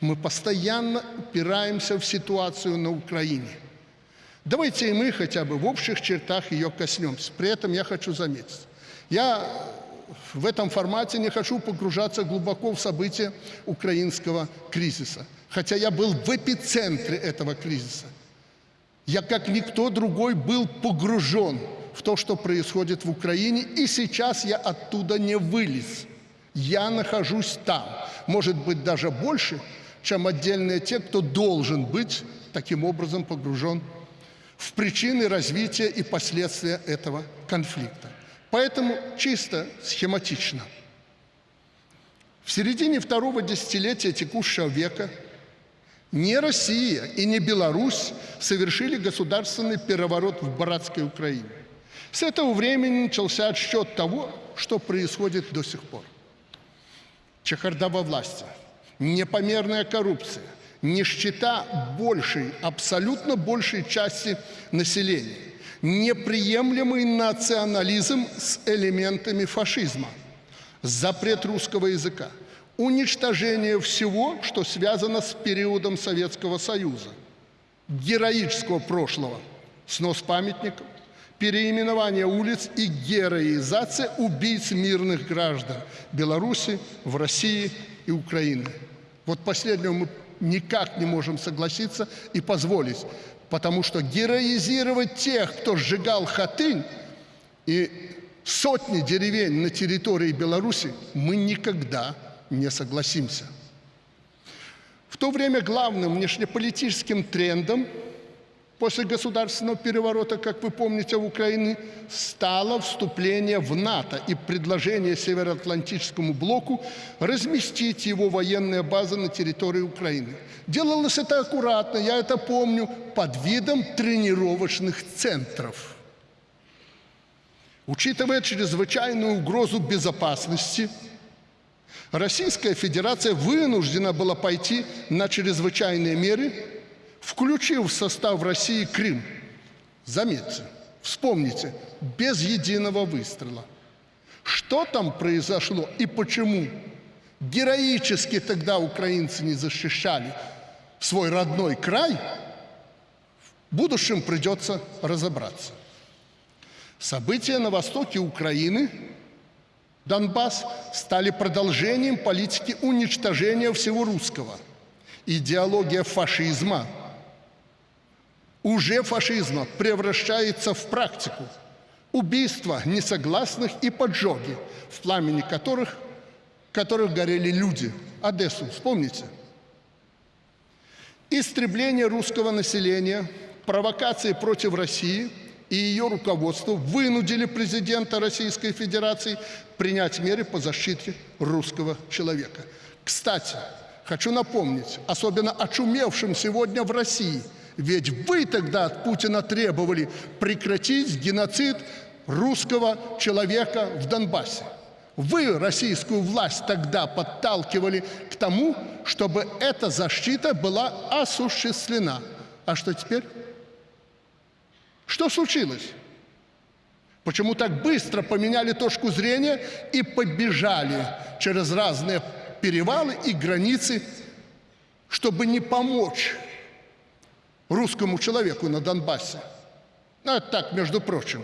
Мы постоянно упираемся в ситуацию на Украине. Давайте и мы хотя бы в общих чертах ее коснемся. При этом я хочу заметить, я в этом формате не хочу погружаться глубоко в события украинского кризиса, хотя я был в эпицентре этого кризиса. Я, как никто другой, был погружен в то, что происходит в Украине, и сейчас я оттуда не вылез. Я нахожусь там, может быть, даже больше, чем отдельные те, кто должен быть таким образом погружен в причины развития и последствия этого конфликта. Поэтому чисто схематично. В середине второго десятилетия текущего века не Россия и не Беларусь совершили государственный переворот в братской Украине. С этого времени начался отсчет того, что происходит до сих пор. Чехарда во власти, непомерная коррупция, нищета большей, абсолютно большей части населения, неприемлемый национализм с элементами фашизма, запрет русского языка, уничтожение всего, что связано с периодом Советского Союза, героического прошлого, снос памятников, переименование улиц и героизация убийц мирных граждан Беларуси, в России и Украины. Вот последнего мы никак не можем согласиться и позволить, потому что героизировать тех, кто сжигал Хатынь и сотни деревень на территории Беларуси, мы никогда не согласимся. В то время главным внешнеполитическим трендом – после государственного переворота, как вы помните, в Украине, стало вступление в НАТО и предложение Североатлантическому блоку разместить его военные базы на территории Украины. Делалось это аккуратно, я это помню, под видом тренировочных центров. Учитывая чрезвычайную угрозу безопасности, Российская Федерация вынуждена была пойти на чрезвычайные меры включил в состав России Крым. Заметьте, вспомните, без единого выстрела. Что там произошло и почему? Героически тогда украинцы не защищали свой родной край, в будущем придется разобраться. События на востоке Украины, Донбасс, стали продолжением политики уничтожения всего русского. Идеология фашизма – уже фашизма превращается в практику. Убийства несогласных и поджоги, в пламени которых, которых горели люди. Одессу, вспомните. Истребление русского населения, провокации против России и ее руководства вынудили президента Российской Федерации принять меры по защите русского человека. Кстати, хочу напомнить, особенно очумевшим сегодня в России – ведь вы тогда от Путина требовали прекратить геноцид русского человека в Донбассе. Вы российскую власть тогда подталкивали к тому, чтобы эта защита была осуществлена. А что теперь? Что случилось? Почему так быстро поменяли точку зрения и побежали через разные перевалы и границы, чтобы не помочь русскому человеку на Донбассе. Ну, это так, между прочим.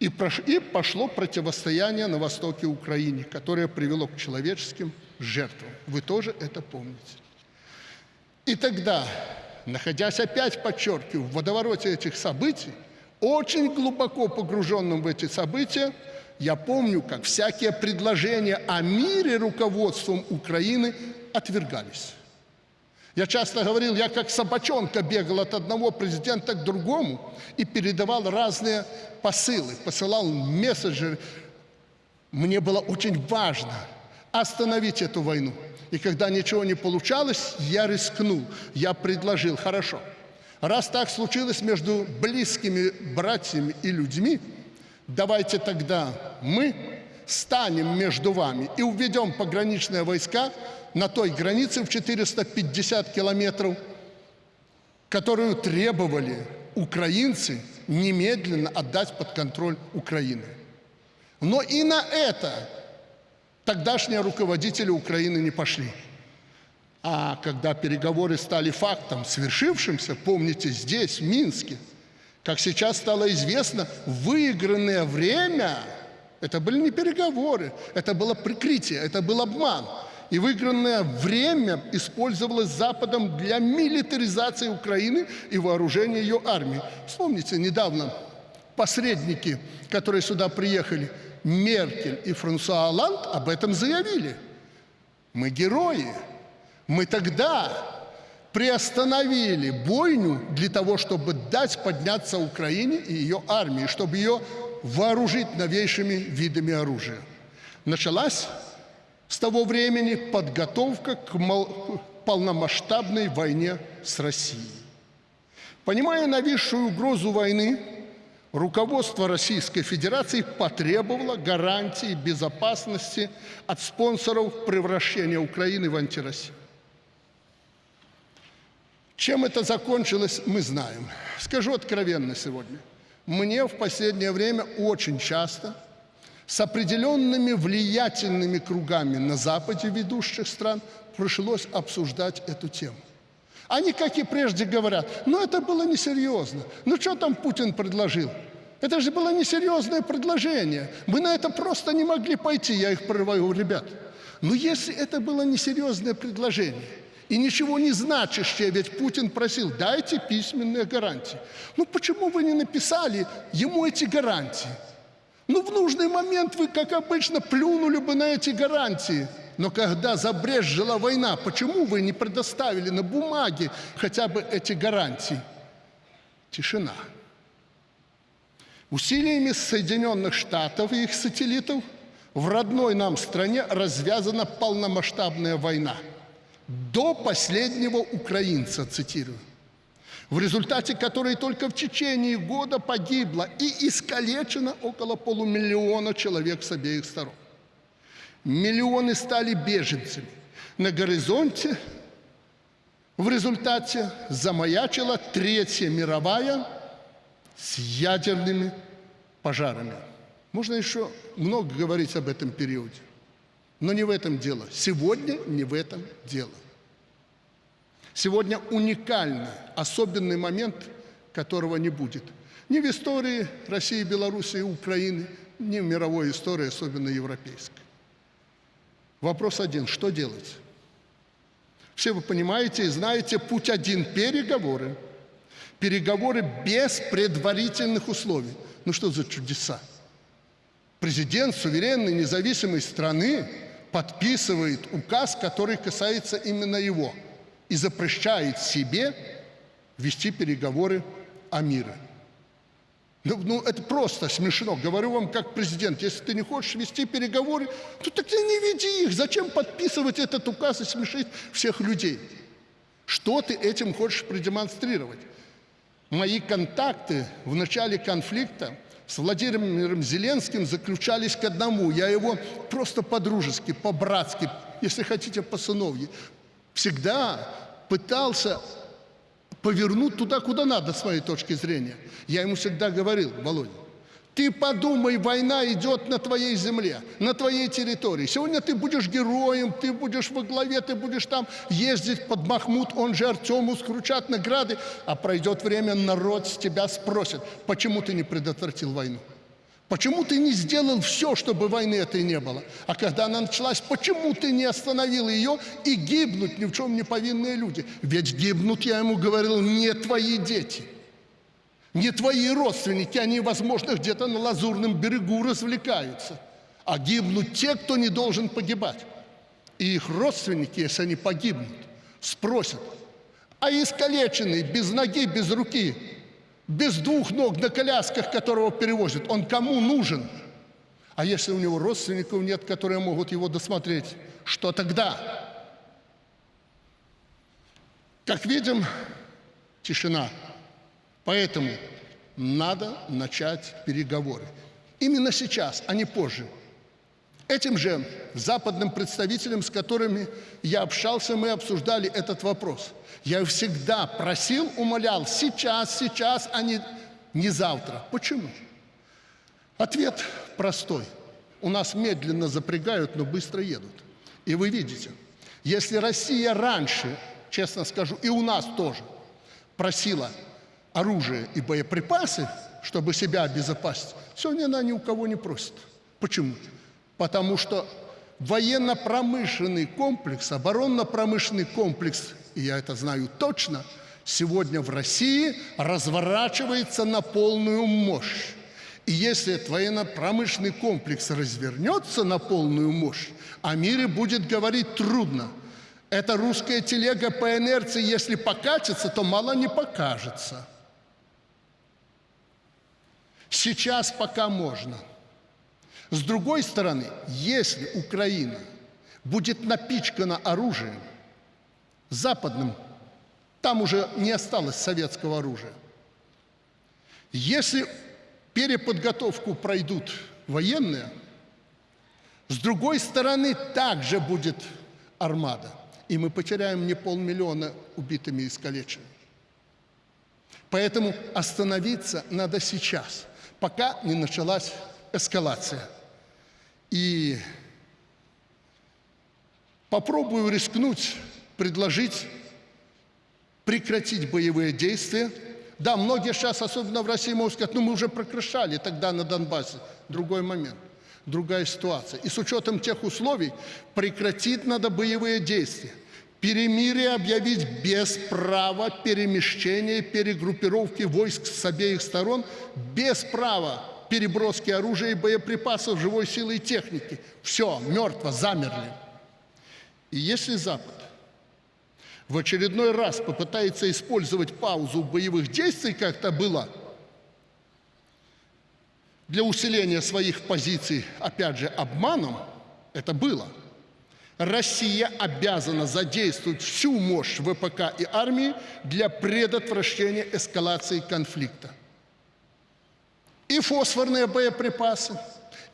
И, прош... и пошло противостояние на востоке Украины, которое привело к человеческим жертвам. Вы тоже это помните. И тогда, находясь опять, подчеркиваю, в водовороте этих событий, очень глубоко погруженным в эти события, я помню, как всякие предложения о мире руководством Украины отвергались. Я часто говорил, я как собачонка бегал от одного президента к другому и передавал разные посылы, посылал месседжи. Мне было очень важно остановить эту войну. И когда ничего не получалось, я рискнул, я предложил, хорошо, раз так случилось между близкими братьями и людьми, давайте тогда мы станем между вами и уведем пограничные войска на той границе в 450 километров, которую требовали украинцы немедленно отдать под контроль Украины. Но и на это тогдашние руководители Украины не пошли. А когда переговоры стали фактом, свершившимся, помните, здесь, в Минске, как сейчас стало известно, выигранное время – это были не переговоры, это было прикрытие, это был обман. И выигранное время использовалось Западом для милитаризации Украины и вооружения ее армии. Вспомните, недавно посредники, которые сюда приехали, Меркель и Франсуа Оланд, об этом заявили. Мы герои. Мы тогда приостановили бойню для того, чтобы дать подняться Украине и ее армии, чтобы ее вооружить новейшими видами оружия. Началась с того времени подготовка к полномасштабной войне с Россией. Понимая нависшую угрозу войны, руководство Российской Федерации потребовало гарантии безопасности от спонсоров превращения Украины в антироссию. Чем это закончилось, мы знаем. Скажу откровенно сегодня. Мне в последнее время очень часто с определенными влиятельными кругами на Западе ведущих стран пришлось обсуждать эту тему. Они, как и прежде, говорят, ну это было несерьезно. Ну что там Путин предложил? Это же было несерьезное предложение. Мы на это просто не могли пойти. Я их прорываю, ребят. Но если это было несерьезное предложение, и ничего не значащее, ведь Путин просил, дайте письменные гарантии. Ну почему вы не написали ему эти гарантии? Ну в нужный момент вы, как обычно, плюнули бы на эти гарантии. Но когда забрежжила война, почему вы не предоставили на бумаге хотя бы эти гарантии? Тишина. Усилиями Соединенных Штатов и их сателлитов в родной нам стране развязана полномасштабная война – до последнего украинца, цитирую, в результате которой только в течение года погибло и искалечено около полумиллиона человек с обеих сторон. Миллионы стали беженцами. На горизонте в результате замаячила Третья мировая с ядерными пожарами. Можно еще много говорить об этом периоде. Но не в этом дело. Сегодня не в этом дело. Сегодня уникальный, особенный момент, которого не будет. Ни в истории России, Беларуси и Украины, ни в мировой истории, особенно европейской. Вопрос один – что делать? Все вы понимаете и знаете, путь один – переговоры. Переговоры без предварительных условий. Ну что за чудеса? Президент суверенной независимой страны подписывает указ, который касается именно его, и запрещает себе вести переговоры о мире. Ну, ну, это просто смешно. Говорю вам как президент, если ты не хочешь вести переговоры, то тогда не веди их. Зачем подписывать этот указ и смешить всех людей? Что ты этим хочешь продемонстрировать? Мои контакты в начале конфликта с Владимиром Зеленским заключались к одному. Я его просто по-дружески, по-братски, если хотите, по-сыновье, всегда пытался повернуть туда, куда надо, с моей точки зрения. Я ему всегда говорил, Володя, ты подумай, война идет на твоей земле, на твоей территории. Сегодня ты будешь героем, ты будешь во главе, ты будешь там ездить под Махмуд, он же Артему, скручать награды. А пройдет время, народ с тебя спросит, почему ты не предотвратил войну? Почему ты не сделал все, чтобы войны этой не было? А когда она началась, почему ты не остановил ее и гибнут ни в чем не повинные люди? Ведь гибнут, я ему говорил, не твои дети – не твои родственники, они, возможно, где-то на Лазурном берегу развлекаются. А гибнут те, кто не должен погибать. И их родственники, если они погибнут, спросят, а искалеченный, без ноги, без руки, без двух ног на колясках, которого перевозят, он кому нужен? А если у него родственников нет, которые могут его досмотреть, что тогда? Как видим, тишина. Поэтому надо начать переговоры. Именно сейчас, а не позже. Этим же западным представителям, с которыми я общался, мы обсуждали этот вопрос. Я всегда просил, умолял, сейчас, сейчас, а не, не завтра. Почему? Ответ простой. У нас медленно запрягают, но быстро едут. И вы видите – Если Россия раньше, честно скажу, и у нас тоже просила оружие и боеприпасы, чтобы себя обезопасить, сегодня она ни у кого не просит. Почему? Потому что военно-промышленный комплекс, оборонно-промышленный комплекс, и я это знаю точно, сегодня в России разворачивается на полную мощь. И если военно-промышленный комплекс развернется на полную мощь, о мире будет говорить трудно. Эта русская телега по инерции, если покатится, то мало не покажется. Сейчас пока можно. С другой стороны, если Украина будет напичкана оружием западным, там уже не осталось советского оружия. Если переподготовку пройдут военные, с другой стороны также будет армада, и мы потеряем не полмиллиона убитыми и искалеченными. Поэтому остановиться надо сейчас, пока не началась эскалация. И попробую рискнуть, предложить прекратить боевые действия. Да, многие сейчас, особенно в России, могут сказать, ну мы уже прекращали тогда на Донбассе. Другой момент, другая ситуация. И с учетом тех условий прекратить надо боевые действия. Перемирие объявить без права перемещения, перегруппировки войск с обеих сторон, без права переброски оружия и боеприпасов, живой силы и техники. Все, мертво, замерли. И если Запад в очередной раз попытается использовать паузу боевых действий, как это было, для усиления своих позиций, опять же, обманом, это было. Россия обязана задействовать всю мощь ВПК и армии для предотвращения эскалации конфликта и фосфорные боеприпасы,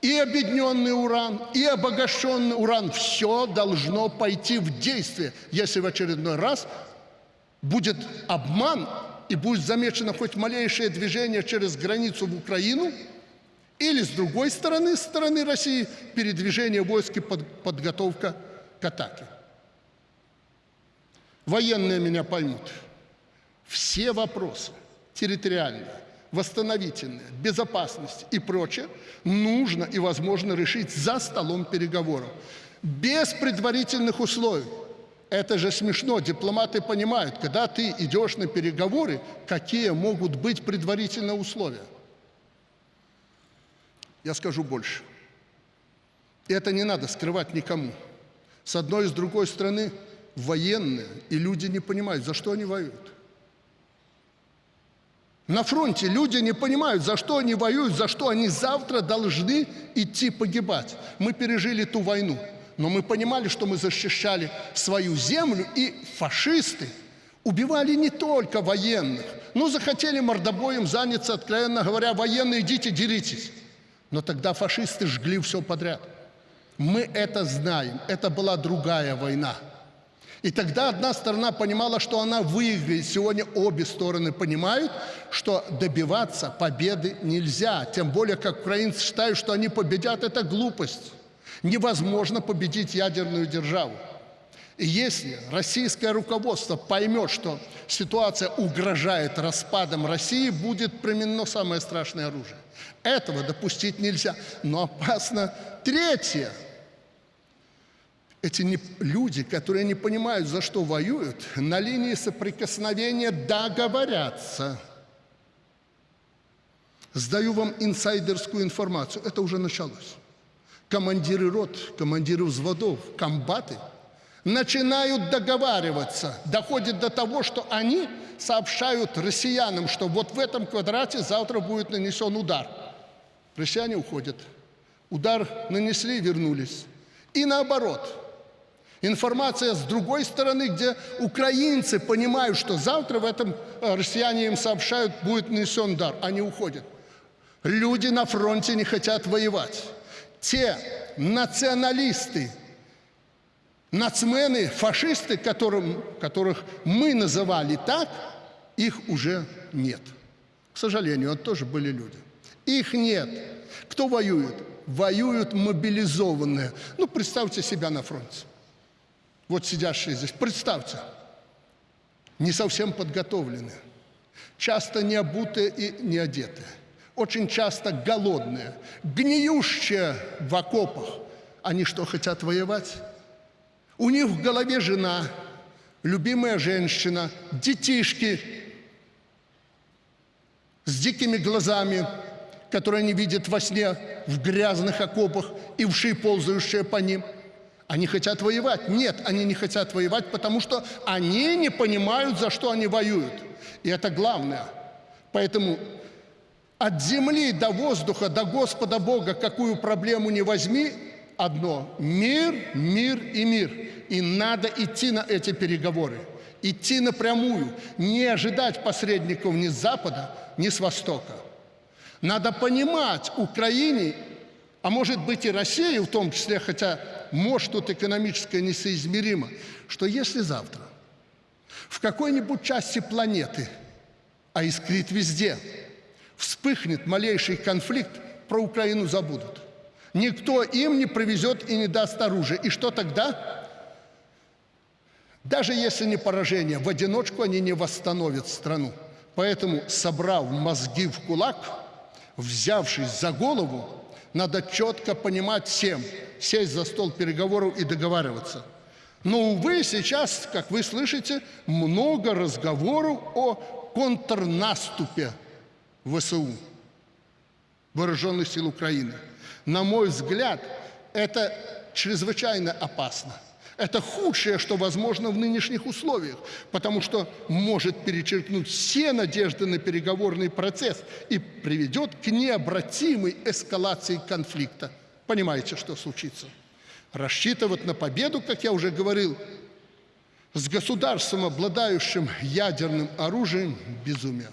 и объединенный уран, и обогащенный уран. Все должно пойти в действие, если в очередной раз будет обман и будет замечено хоть малейшее движение через границу в Украину, или с другой стороны, с стороны России, передвижение войск и под, подготовка к атаке. Военные меня поймут. Все вопросы территориальные, восстановительная, безопасность и прочее, нужно и возможно решить за столом переговоров. Без предварительных условий. Это же смешно. Дипломаты понимают, когда ты идешь на переговоры, какие могут быть предварительные условия. Я скажу больше. Это не надо скрывать никому. С одной и с другой стороны, военные и люди не понимают, за что они воюют. На фронте люди не понимают, за что они воюют, за что они завтра должны идти погибать. Мы пережили ту войну, но мы понимали, что мы защищали свою землю, и фашисты убивали не только военных. Ну, захотели мордобоем заняться, откровенно говоря, военные, идите, деритесь. Но тогда фашисты жгли все подряд. Мы это знаем, это была другая война. И тогда одна сторона понимала, что она выиграет. Сегодня обе стороны понимают, что добиваться победы нельзя. Тем более, как украинцы считают, что они победят, это глупость. Невозможно победить ядерную державу. И если российское руководство поймет, что ситуация угрожает распадом России, будет применено самое страшное оружие. Этого допустить нельзя. Но опасно третье – эти не, люди, которые не понимают, за что воюют, на линии соприкосновения договорятся. Сдаю вам инсайдерскую информацию. Это уже началось. Командиры рот, командиры взводов, комбаты начинают договариваться. Доходит до того, что они сообщают россиянам, что вот в этом квадрате завтра будет нанесен удар. Россияне уходят. Удар нанесли, вернулись. И наоборот – Информация с другой стороны, где украинцы понимают, что завтра в этом э, россияне им сообщают, будет нанесен удар. Они уходят. Люди на фронте не хотят воевать. Те националисты, нацмены, фашисты, которым, которых мы называли так, их уже нет. К сожалению, это тоже были люди. Их нет. Кто воюет? Воюют мобилизованные. Ну, представьте себя на фронте. Вот сидящие здесь, представьте, не совсем подготовленные, часто не обутые и не одетые, очень часто голодные, гниющие в окопах. Они что, хотят воевать? У них в голове жена, любимая женщина, детишки с дикими глазами, которые они видят во сне в грязных окопах и вши, ползающие по ним. Они хотят воевать. Нет, они не хотят воевать, потому что они не понимают, за что они воюют. И это главное. Поэтому от земли до воздуха, до Господа Бога, какую проблему не возьми, одно – мир, мир и мир. И надо идти на эти переговоры, идти напрямую, не ожидать посредников ни с Запада, ни с Востока. Надо понимать Украине, а может быть и России в том числе, хотя может тут экономическое несоизмеримо, что если завтра в какой-нибудь части планеты, а искрит везде, вспыхнет малейший конфликт, про Украину забудут. Никто им не привезет и не даст оружие. И что тогда? Даже если не поражение, в одиночку они не восстановят страну. Поэтому, собрав мозги в кулак, взявшись за голову, надо четко понимать всем, сесть за стол переговоров и договариваться. Но, увы, сейчас, как вы слышите, много разговоров о контрнаступе ВСУ, Вооруженных сил Украины. На мой взгляд, это чрезвычайно опасно. Это худшее, что возможно в нынешних условиях, потому что может перечеркнуть все надежды на переговорный процесс и приведет к необратимой эскалации конфликта. Понимаете, что случится? Рассчитывать на победу, как я уже говорил, с государством, обладающим ядерным оружием – безумие.